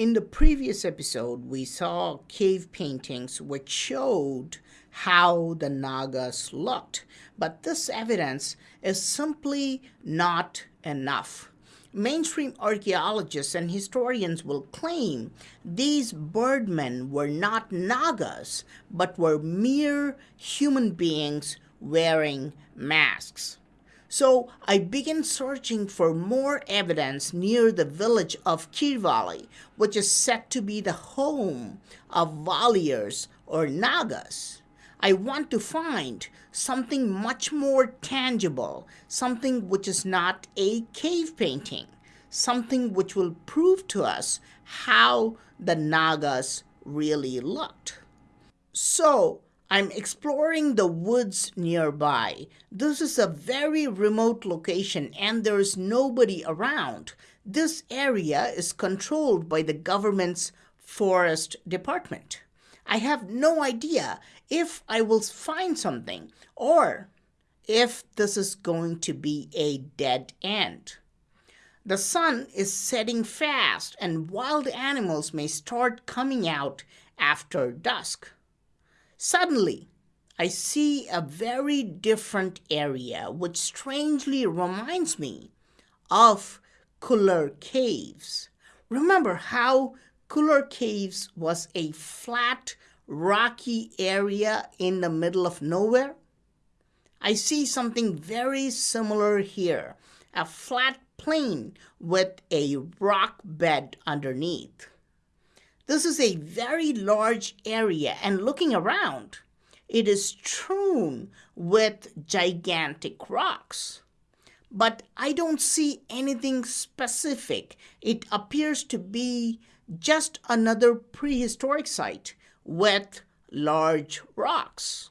In the previous episode, we saw cave paintings which showed how the Nagas looked, but this evidence is simply not enough. Mainstream archaeologists and historians will claim these birdmen were not Nagas, but were mere human beings wearing masks. So I began searching for more evidence near the village of Kirvali, which is said to be the home of Valiers or Nagas. I want to find something much more tangible, something which is not a cave painting, something which will prove to us how the Nagas really looked. So I'm exploring the woods nearby. This is a very remote location and there is nobody around. This area is controlled by the government's forest department. I have no idea if I will find something or if this is going to be a dead end. The sun is setting fast and wild animals may start coming out after dusk. Suddenly, I see a very different area which strangely reminds me of Kuller Caves. Remember how Kuller Caves was a flat, rocky area in the middle of nowhere? I see something very similar here a flat plain with a rock bed underneath. This is a very large area, and looking around, it is strewn with gigantic rocks. But I don't see anything specific. It appears to be just another prehistoric site with large rocks.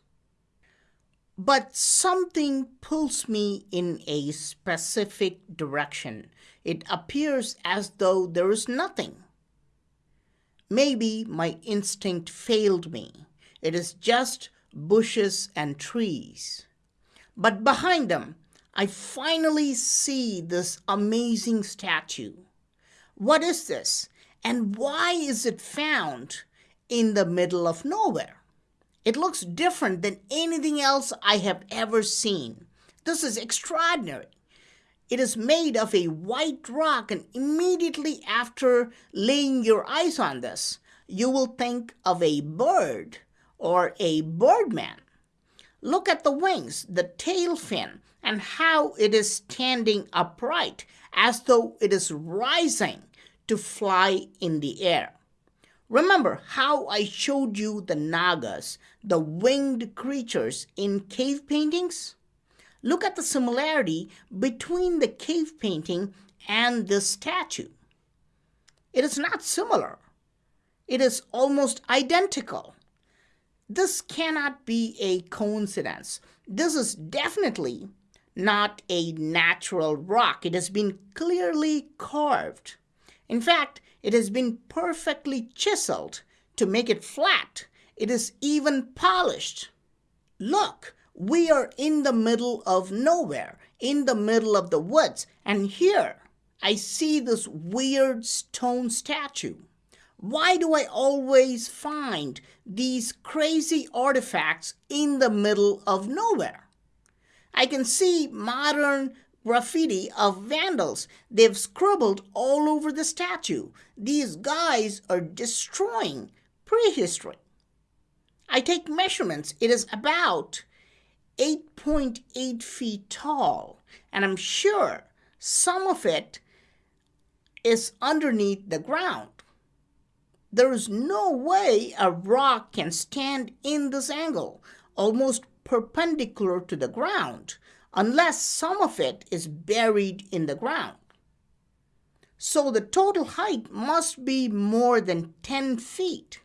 But something pulls me in a specific direction. It appears as though there is nothing. Maybe my instinct failed me. It is just bushes and trees. But behind them, I finally see this amazing statue. What is this? And why is it found in the middle of nowhere? It looks different than anything else I have ever seen. This is extraordinary. It is made of a white rock, and immediately after laying your eyes on this, you will think of a bird or a birdman. Look at the wings, the tail fin, and how it is standing upright as though it is rising to fly in the air. Remember how I showed you the Nagas, the winged creatures in cave paintings? Look at the similarity between the cave painting and this statue. It is not similar. It is almost identical. This cannot be a coincidence. This is definitely not a natural rock. It has been clearly carved. In fact, it has been perfectly chiseled to make it flat. It is even polished. Look, we are in the middle of nowhere, in the middle of the woods, and here I see this weird stone statue. Why do I always find these crazy artifacts in the middle of nowhere? I can see modern graffiti of vandals. They've scribbled all over the statue. These guys are destroying prehistory. I take measurements. It is about 8.8 feet tall, and I'm sure some of it is underneath the ground. There is no way a rock can stand in this angle, almost perpendicular to the ground, unless some of it is buried in the ground. So the total height must be more than 10 feet.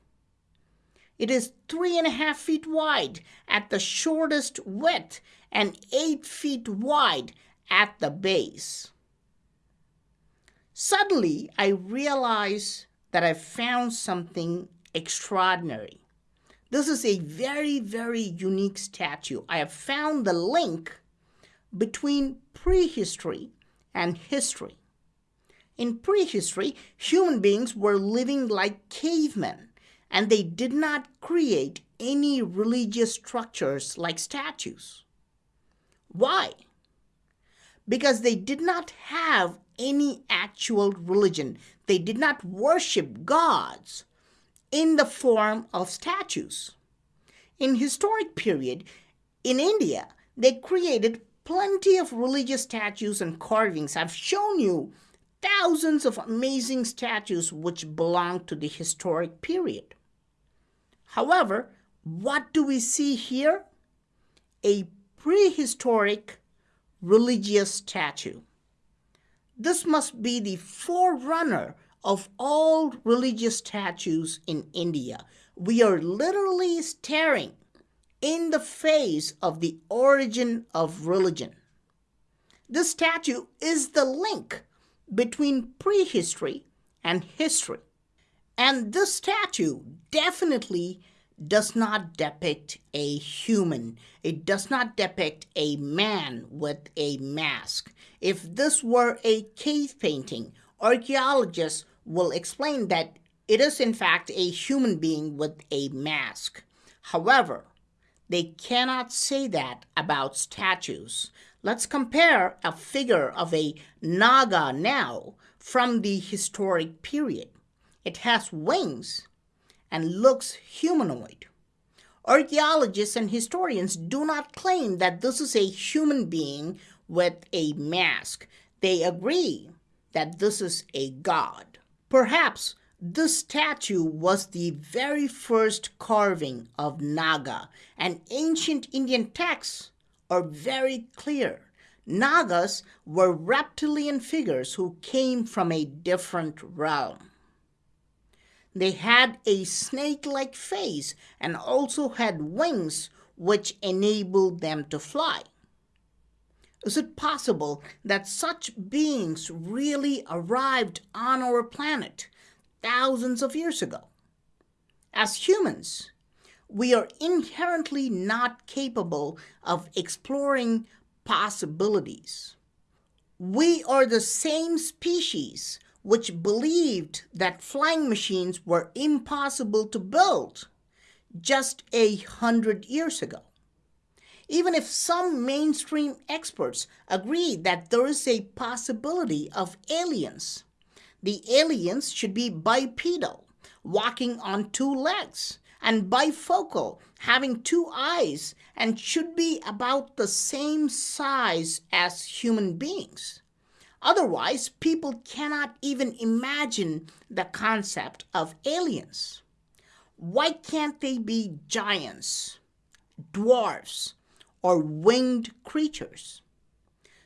It is three and a half feet wide at the shortest width and eight feet wide at the base. Suddenly, I realize that I found something extraordinary. This is a very, very unique statue. I have found the link between prehistory and history. In prehistory, human beings were living like cavemen, and they did not create any religious structures like statues. Why? Because they did not have any actual religion. They did not worship gods in the form of statues. In historic period, in India, they created plenty of religious statues and carvings. I've shown you thousands of amazing statues which belong to the historic period. However, what do we see here? A prehistoric religious statue. This must be the forerunner of all religious statues in India. We are literally staring in the face of the origin of religion. This statue is the link between prehistory and history. And this statue definitely does not depict a human. It does not depict a man with a mask. If this were a cave painting, archaeologists will explain that it is in fact a human being with a mask. However, they cannot say that about statues. Let's compare a figure of a Naga now from the historic period. It has wings and looks humanoid. Archaeologists and historians do not claim that this is a human being with a mask. They agree that this is a god. Perhaps this statue was the very first carving of Naga, and ancient Indian texts are very clear. Nagas were reptilian figures who came from a different realm. They had a snake like face and also had wings which enabled them to fly. Is it possible that such beings really arrived on our planet thousands of years ago? As humans, we are inherently not capable of exploring possibilities. We are the same species which believed that flying machines were impossible to build just a hundred years ago. Even if some mainstream experts agree that there is a possibility of aliens, the aliens should be bipedal, walking on two legs, and bifocal, having two eyes, and should be about the same size as human beings. Otherwise, people cannot even imagine the concept of aliens. Why can't they be giants, dwarfs, or winged creatures?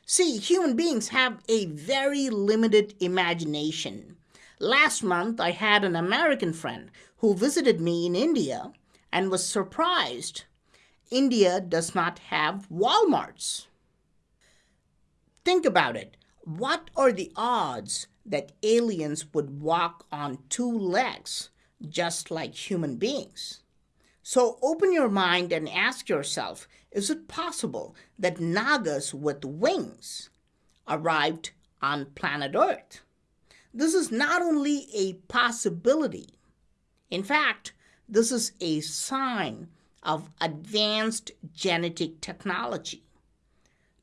See, human beings have a very limited imagination. Last month, I had an American friend who visited me in India and was surprised. India does not have Walmarts. Think about it. What are the odds that aliens would walk on two legs just like human beings? So open your mind and ask yourself is it possible that Nagas with wings arrived on planet Earth? This is not only a possibility, in fact, this is a sign of advanced genetic technology.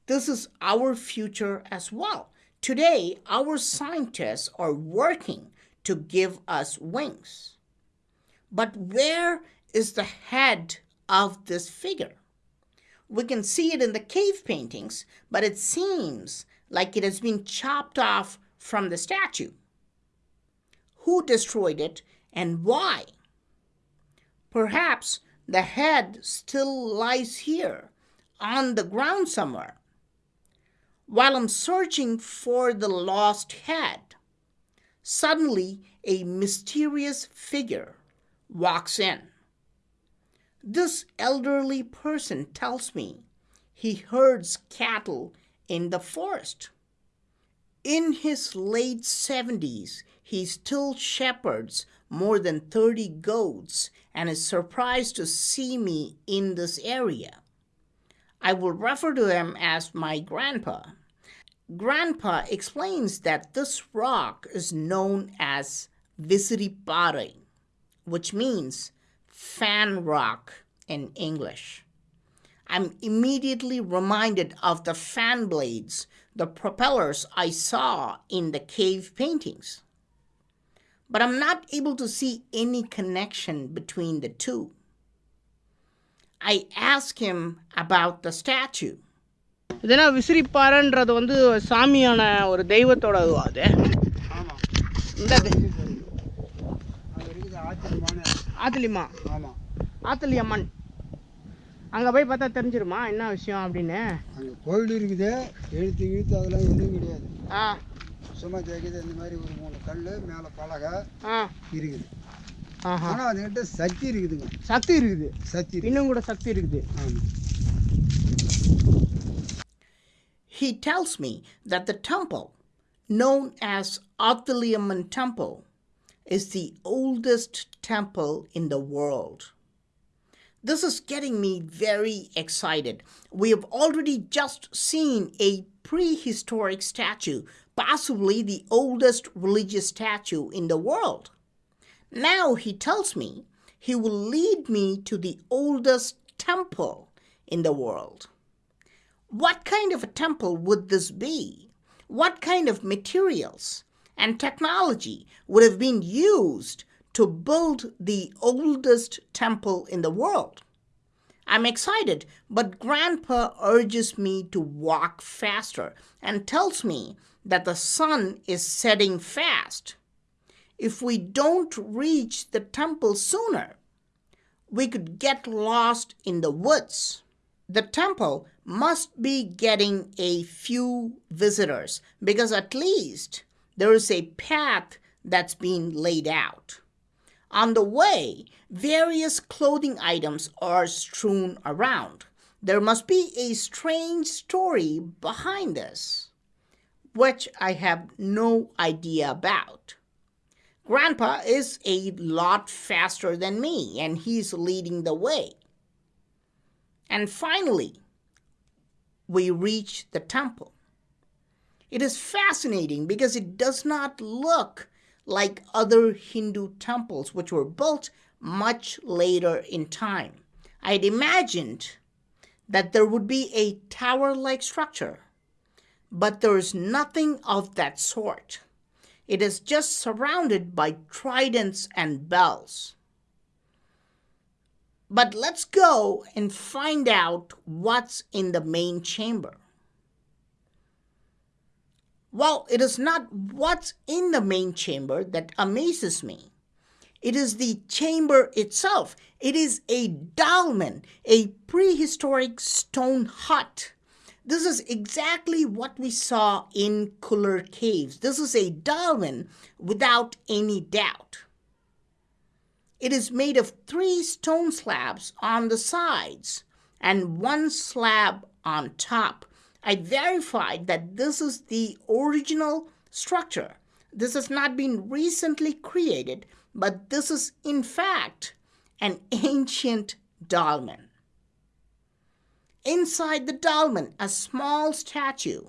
This is our future as well. Today, our scientists are working to give us wings. But where is the head of this figure? We can see it in the cave paintings, but it seems like it has been chopped off from the statue. Who destroyed it and why? Perhaps the head still lies here on the ground somewhere. While I'm searching for the lost head, suddenly a mysterious figure walks in. This elderly person tells me he herds cattle in the forest. In his late 70s, he still shepherds more than 30 goats and is surprised to see me in this area. I will refer to him as my grandpa. Grandpa explains that this rock is known as Visiripare, which means fan rock in English. I'm immediately reminded of the fan blades, the propellers I saw in the cave paintings. But I'm not able to see any connection between the two. I ask him about the statue. இதுனா விசிறிப்பாறைன்றது வந்து சாமியான ஒரு தெய்வத்தோட அது? ஆமாம் இந்த தெ- ஆத்துலிமா? ஆமாம் ஆத்துலி அம்மன் அங்கே போய் பார்த்தா தெரிஞ்சிருமா என்ன விஷயம் அப்படின்னு? அங்கே கோயில் இருக்குது. எழுத்து இழுத்து அதெல்லாம் எதுவும் கிடையாது. ஆ. சும்மா தேய்க்குது இந்த மாதிரி ஒரு மூணு கல் மேலே பலகை ஆ. இருக்குது. ஆனால் அதுக்கிட்ட சக்தி இருக்குதுங்க சக்தி இருக்குது சக்தி இருக்குது இன்னும் கூட சக்தி இருக்குது ஆமாம் He tells me that the temple, known as Athaliamman Temple, is the oldest temple in the world. This is getting me very excited. We have already just seen a prehistoric statue, possibly the oldest religious statue in the world. Now he tells me he will lead me to the oldest temple in the world. What kind of a temple would this be? What kind of materials and technology would have been used to build the oldest temple in the world? I'm excited, but Grandpa urges me to walk faster and tells me that the sun is setting fast. If we don't reach the temple sooner, we could get lost in the woods. The temple must be getting a few visitors because at least there is a path that's been laid out. On the way, various clothing items are strewn around. There must be a strange story behind this, which I have no idea about. Grandpa is a lot faster than me, and he's leading the way. And finally, we reach the temple. It is fascinating because it does not look like other Hindu temples, which were built much later in time. I had imagined that there would be a tower like structure, but there is nothing of that sort. It is just surrounded by tridents and bells. But let's go and find out what's in the main chamber. Well, it is not what's in the main chamber that amazes me. It is the chamber itself. It is a dolmen, a prehistoric stone hut. This is exactly what we saw in Kuller Caves. This is a dolmen without any doubt. It is made of three stone slabs on the sides and one slab on top. I verified that this is the original structure. This has not been recently created, but this is in fact an ancient dolmen. Inside the dolmen, a small statue,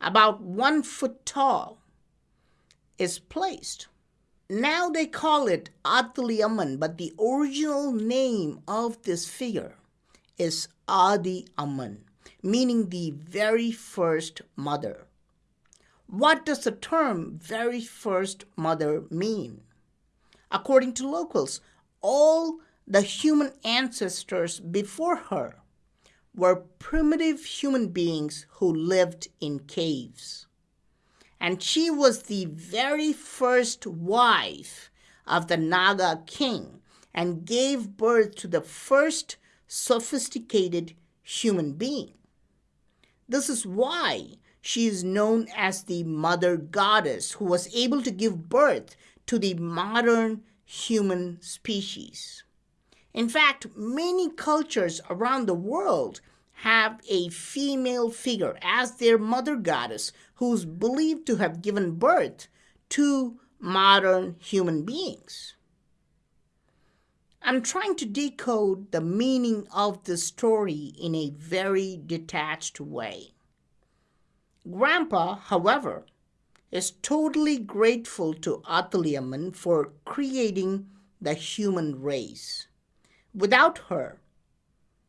about one foot tall, is placed. Now they call it Atuli Amman, but the original name of this figure is Adi Amman, meaning the very first mother. What does the term very first mother mean? According to locals, all the human ancestors before her were primitive human beings who lived in caves. And she was the very first wife of the Naga king and gave birth to the first sophisticated human being. This is why she is known as the mother goddess who was able to give birth to the modern human species. In fact, many cultures around the world have a female figure as their mother goddess who is believed to have given birth to modern human beings. I'm trying to decode the meaning of the story in a very detached way. Grandpa, however, is totally grateful to Atulyaman for creating the human race. Without her,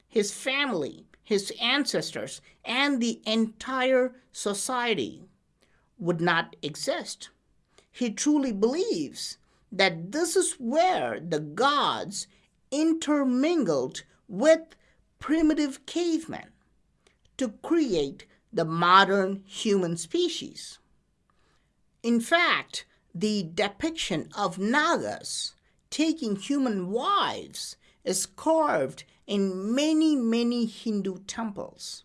his family, his ancestors, and the entire society would not exist. He truly believes that this is where the gods intermingled with primitive cavemen to create the modern human species. In fact, the depiction of Nagas taking human wives is carved in many, many Hindu temples.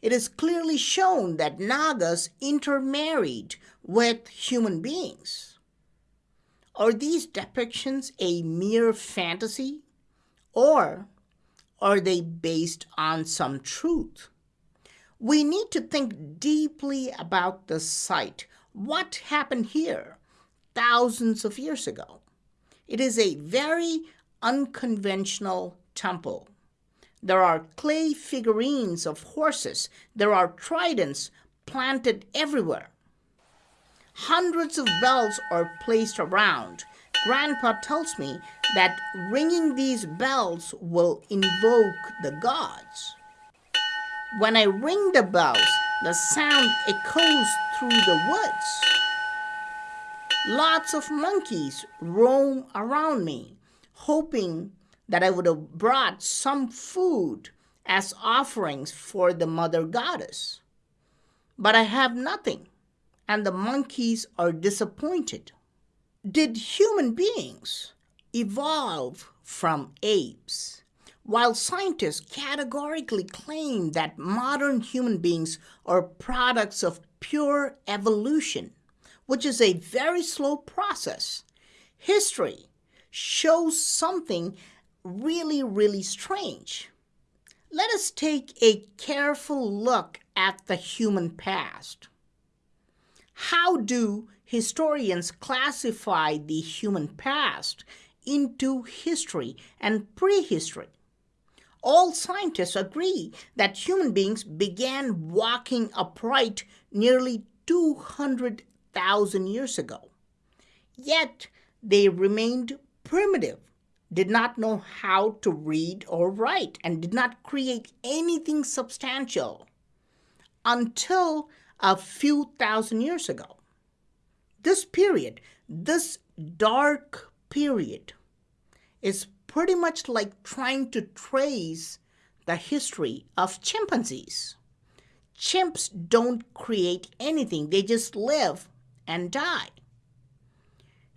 It is clearly shown that Nagas intermarried with human beings. Are these depictions a mere fantasy? Or are they based on some truth? We need to think deeply about the site. What happened here thousands of years ago? It is a very unconventional temple. There are clay figurines of horses. There are tridents planted everywhere. Hundreds of bells are placed around. Grandpa tells me that ringing these bells will invoke the gods. When I ring the bells, the sound echoes through the woods. Lots of monkeys roam around me, hoping that I would have brought some food as offerings for the mother goddess. But I have nothing, and the monkeys are disappointed. Did human beings evolve from apes? While scientists categorically claim that modern human beings are products of pure evolution, which is a very slow process, history shows something really, really strange. Let us take a careful look at the human past. How do historians classify the human past into history and prehistory? All scientists agree that human beings began walking upright nearly 200,000 years ago. Yet they remained primitive did not know how to read or write and did not create anything substantial until a few thousand years ago. This period, this dark period, is pretty much like trying to trace the history of chimpanzees. Chimps don't create anything, they just live and die.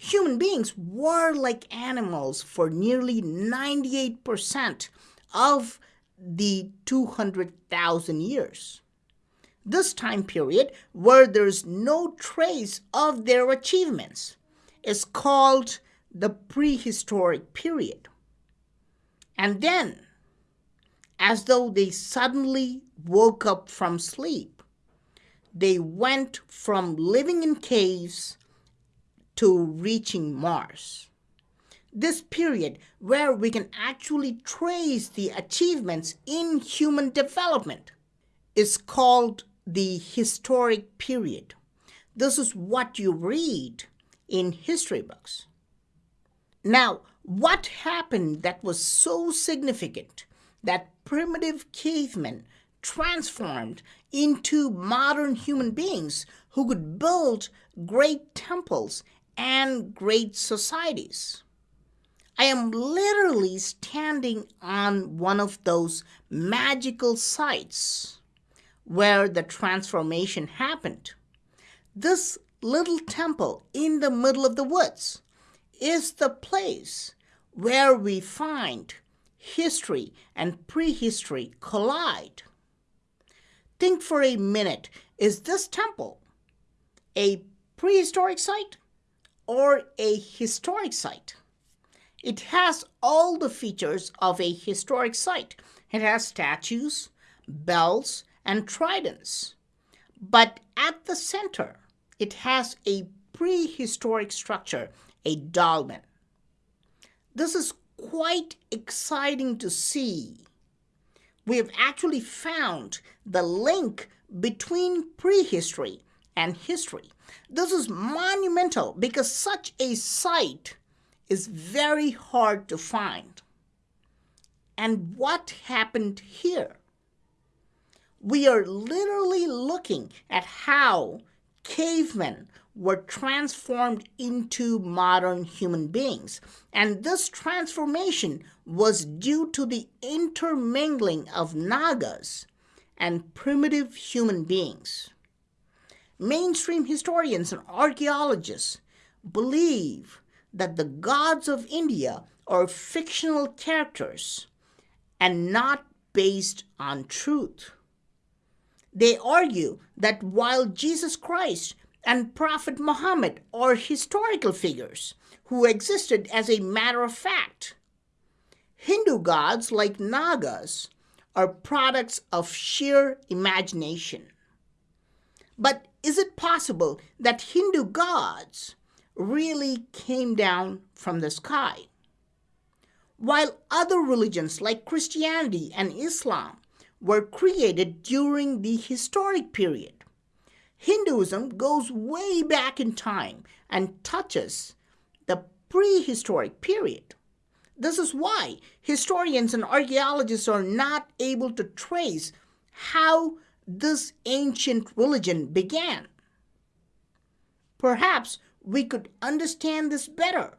Human beings were like animals for nearly 98% of the 200,000 years. This time period, where there's no trace of their achievements, is called the prehistoric period. And then, as though they suddenly woke up from sleep, they went from living in caves to reaching Mars. This period, where we can actually trace the achievements in human development, is called the historic period. This is what you read in history books. Now, what happened that was so significant that primitive cavemen transformed into modern human beings who could build great temples and great societies. I am literally standing on one of those magical sites where the transformation happened. This little temple in the middle of the woods is the place where we find history and prehistory collide. Think for a minute is this temple a prehistoric site or a historic site. It has all the features of a historic site. It has statues, bells, and tridents. But at the center, it has a prehistoric structure, a dolmen. This is quite exciting to see. We have actually found the link between prehistory and history. This is monumental because such a site is very hard to find. And what happened here? We are literally looking at how cavemen were transformed into modern human beings. And this transformation was due to the intermingling of Nagas and primitive human beings. Mainstream historians and archaeologists believe that the gods of India are fictional characters and not based on truth. They argue that while Jesus Christ and Prophet Muhammad are historical figures who existed as a matter of fact. Hindu gods like Nagas are products of sheer imagination. But is it possible that Hindu gods really came down from the sky? While other religions like Christianity and Islam were created during the historic period, Hinduism goes way back in time and touches the prehistoric period. This is why historians and archaeologists are not able to trace how this ancient religion began. Perhaps we could understand this better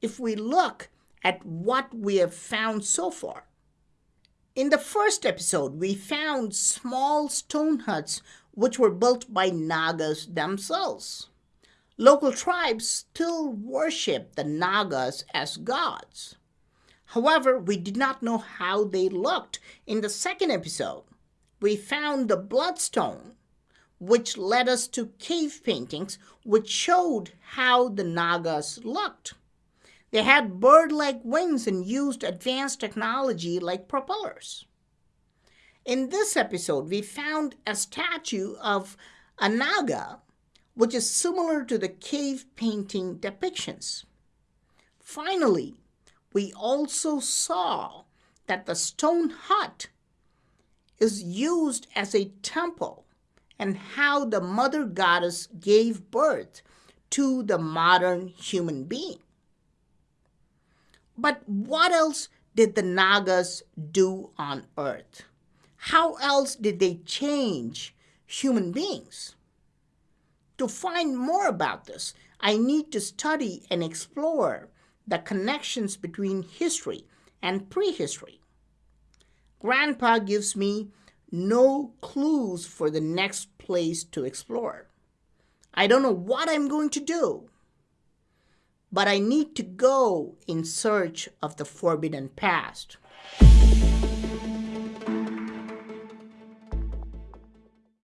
if we look at what we have found so far. In the first episode, we found small stone huts which were built by Nagas themselves. Local tribes still worship the Nagas as gods. However, we did not know how they looked. In the second episode, we found the bloodstone, which led us to cave paintings, which showed how the Nagas looked. They had bird like wings and used advanced technology like propellers. In this episode, we found a statue of a Naga, which is similar to the cave painting depictions. Finally, we also saw that the stone hut is used as a temple and how the mother goddess gave birth to the modern human being. But what else did the Nagas do on earth? how else did they change human beings? To find more about this, I need to study and explore the connections between history and prehistory. Grandpa gives me no clues for the next place to explore. I don't know what I'm going to do, but I need to go in search of the forbidden past.